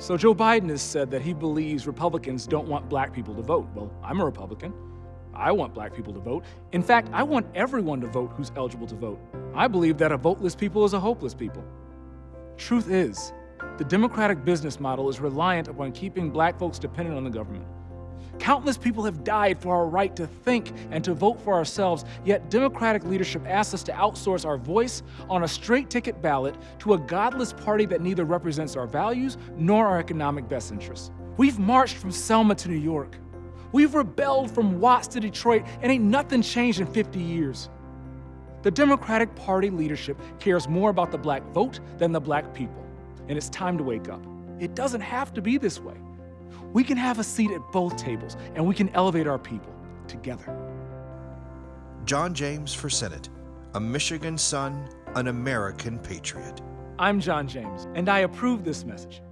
So Joe Biden has said that he believes Republicans don't want black people to vote. Well, I'm a Republican. I want black people to vote. In fact, I want everyone to vote who's eligible to vote. I believe that a voteless people is a hopeless people. Truth is, the Democratic business model is reliant upon keeping black folks dependent on the government. Countless people have died for our right to think and to vote for ourselves, yet Democratic leadership asks us to outsource our voice on a straight ticket ballot to a godless party that neither represents our values nor our economic best interests. We've marched from Selma to New York. We've rebelled from Watts to Detroit, and ain't nothing changed in 50 years. The Democratic Party leadership cares more about the black vote than the black people, and it's time to wake up. It doesn't have to be this way. We can have a seat at both tables, and we can elevate our people together. John James for Senate, a Michigan son, an American patriot. I'm John James, and I approve this message.